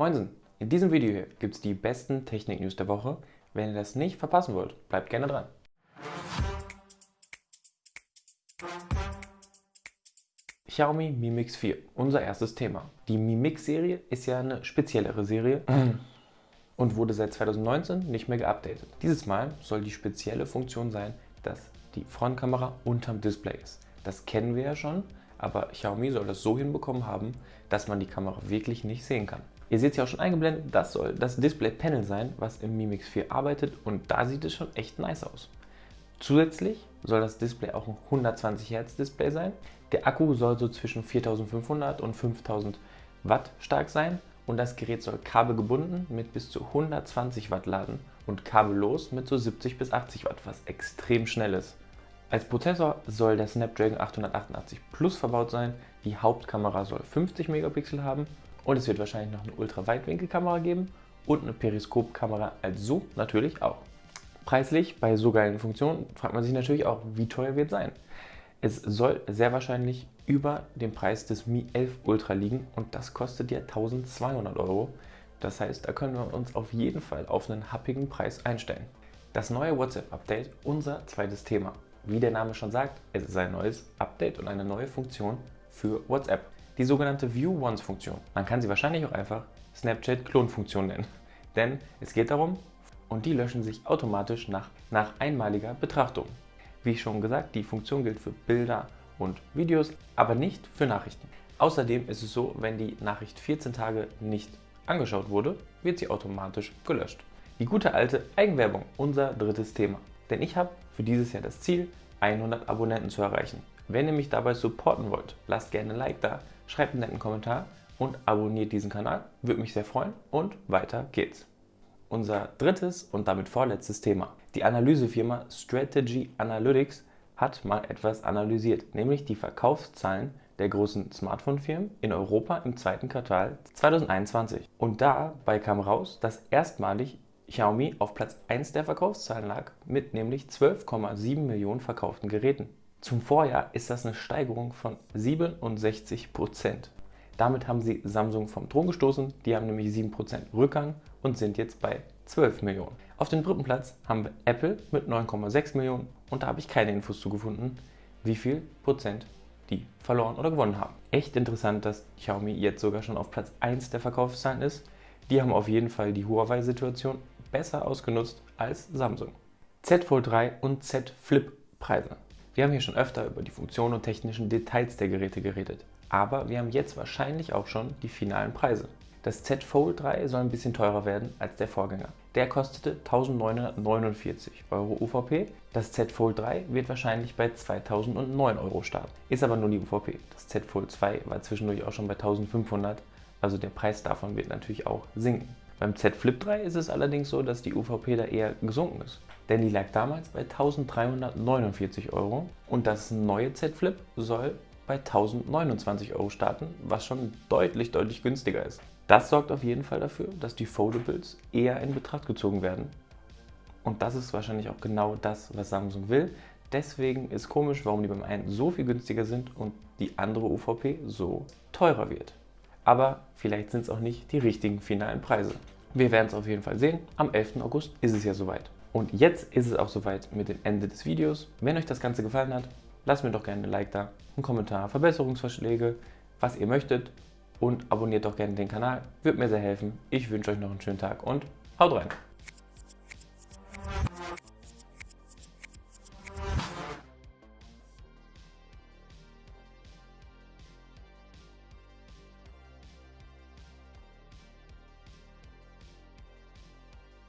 Moinsen! In diesem Video hier gibt es die besten Technik-News der Woche. Wenn ihr das nicht verpassen wollt, bleibt gerne dran. Xiaomi Mi Mix 4, unser erstes Thema. Die Mi Mix-Serie ist ja eine speziellere Serie und wurde seit 2019 nicht mehr geupdatet. Dieses Mal soll die spezielle Funktion sein, dass die Frontkamera unterm Display ist. Das kennen wir ja schon, aber Xiaomi soll das so hinbekommen haben, dass man die Kamera wirklich nicht sehen kann. Ihr seht es ja auch schon eingeblendet, das soll das Display-Panel sein, was im Mi Mix 4 arbeitet und da sieht es schon echt nice aus. Zusätzlich soll das Display auch ein 120 Hertz Display sein. Der Akku soll so zwischen 4500 und 5000 Watt stark sein und das Gerät soll kabelgebunden mit bis zu 120 Watt laden und kabellos mit so 70 bis 80 Watt, was extrem schnell ist. Als Prozessor soll der Snapdragon 888 Plus verbaut sein, die Hauptkamera soll 50 Megapixel haben und es wird wahrscheinlich noch eine Ultraweitwinkelkamera geben und eine Periskopkamera als Zoom natürlich auch. Preislich bei so geilen Funktionen fragt man sich natürlich auch, wie teuer wird es sein. Es soll sehr wahrscheinlich über dem Preis des Mi 11 Ultra liegen und das kostet ja 1200 Euro. Das heißt, da können wir uns auf jeden Fall auf einen happigen Preis einstellen. Das neue WhatsApp-Update, unser zweites Thema. Wie der Name schon sagt, es ist ein neues Update und eine neue Funktion für WhatsApp. Die sogenannte View Once Funktion. Man kann sie wahrscheinlich auch einfach Snapchat Klonfunktion nennen. Denn es geht darum, und die löschen sich automatisch nach, nach einmaliger Betrachtung. Wie schon gesagt, die Funktion gilt für Bilder und Videos, aber nicht für Nachrichten. Außerdem ist es so, wenn die Nachricht 14 Tage nicht angeschaut wurde, wird sie automatisch gelöscht. Die gute alte Eigenwerbung, unser drittes Thema. Denn ich habe für dieses Jahr das Ziel, 100 Abonnenten zu erreichen. Wenn ihr mich dabei supporten wollt, lasst gerne ein Like da, schreibt einen netten Kommentar und abonniert diesen Kanal. Würde mich sehr freuen und weiter geht's. Unser drittes und damit vorletztes Thema. Die Analysefirma Strategy Analytics hat mal etwas analysiert, nämlich die Verkaufszahlen der großen Smartphone-Firmen in Europa im zweiten Quartal 2021. Und dabei kam raus, dass erstmalig Xiaomi auf Platz 1 der Verkaufszahlen lag, mit nämlich 12,7 Millionen verkauften Geräten. Zum Vorjahr ist das eine Steigerung von 67 Prozent. Damit haben sie Samsung vom Thron gestoßen, die haben nämlich 7% Rückgang und sind jetzt bei 12 Millionen. Auf dem dritten Platz haben wir Apple mit 9,6 Millionen und da habe ich keine Infos zu gefunden, wie viel Prozent die verloren oder gewonnen haben. Echt interessant, dass Xiaomi jetzt sogar schon auf Platz 1 der Verkaufszahlen ist. Die haben auf jeden Fall die Huawei-Situation besser ausgenutzt als Samsung. Z Fold 3 und Z Flip Preise. Wir haben hier schon öfter über die Funktionen und technischen Details der Geräte geredet, aber wir haben jetzt wahrscheinlich auch schon die finalen Preise. Das Z Fold 3 soll ein bisschen teurer werden als der Vorgänger. Der kostete 1949 Euro UVP. Das Z Fold 3 wird wahrscheinlich bei 2009 Euro starten. Ist aber nur die UVP. Das Z Fold 2 war zwischendurch auch schon bei 1500, also der Preis davon wird natürlich auch sinken. Beim Z Flip 3 ist es allerdings so, dass die UVP da eher gesunken ist. Denn die lag damals bei 1349 Euro und das neue Z Flip soll bei 1029 Euro starten, was schon deutlich, deutlich günstiger ist. Das sorgt auf jeden Fall dafür, dass die Foldables eher in Betracht gezogen werden. Und das ist wahrscheinlich auch genau das, was Samsung will. Deswegen ist komisch, warum die beim einen so viel günstiger sind und die andere UVP so teurer wird aber vielleicht sind es auch nicht die richtigen finalen Preise. Wir werden es auf jeden Fall sehen. Am 11. August ist es ja soweit. Und jetzt ist es auch soweit mit dem Ende des Videos. Wenn euch das Ganze gefallen hat, lasst mir doch gerne ein Like da, einen Kommentar, Verbesserungsvorschläge, was ihr möchtet und abonniert doch gerne den Kanal. Würde mir sehr helfen. Ich wünsche euch noch einen schönen Tag und haut rein!